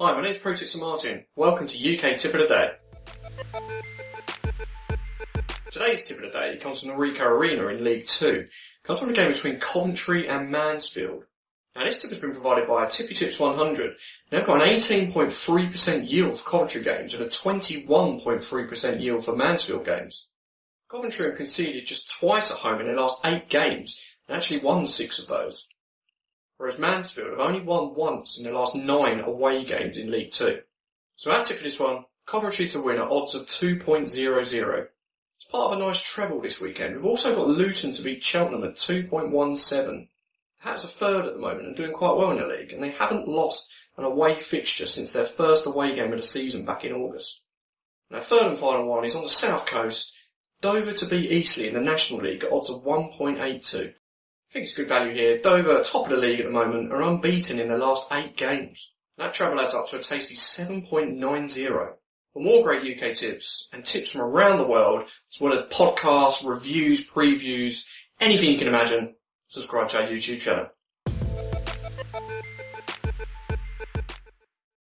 Hi, my name is Pro Martin. Welcome to UK Tip of the Day. Today's Tip of the Day comes from the Ricoh Arena in League 2. It comes from a game between Coventry and Mansfield. Now this tip has been provided by Tippy Tips 100. They've got an 18.3% yield for Coventry games and a 21.3% yield for Mansfield games. Coventry have conceded just twice at home in their last eight games and actually won six of those whereas Mansfield have only won once in their last nine away games in League Two. So it for this one. Coventry to win at odds of 2.00. It's part of a nice treble this weekend. We've also got Luton to beat Cheltenham at 2.17. Hats are third at the moment and doing quite well in the league, and they haven't lost an away fixture since their first away game of the season back in August. Now third and final one is on the south coast, Dover to beat Eastleigh in the National League at odds of 1.82 think it's good value here. Dover, top of the league at the moment, are unbeaten in their last eight games. That treble adds up to a tasty 7.90. For more great UK tips and tips from around the world, as well as podcasts, reviews, previews, anything you can imagine, subscribe to our YouTube channel.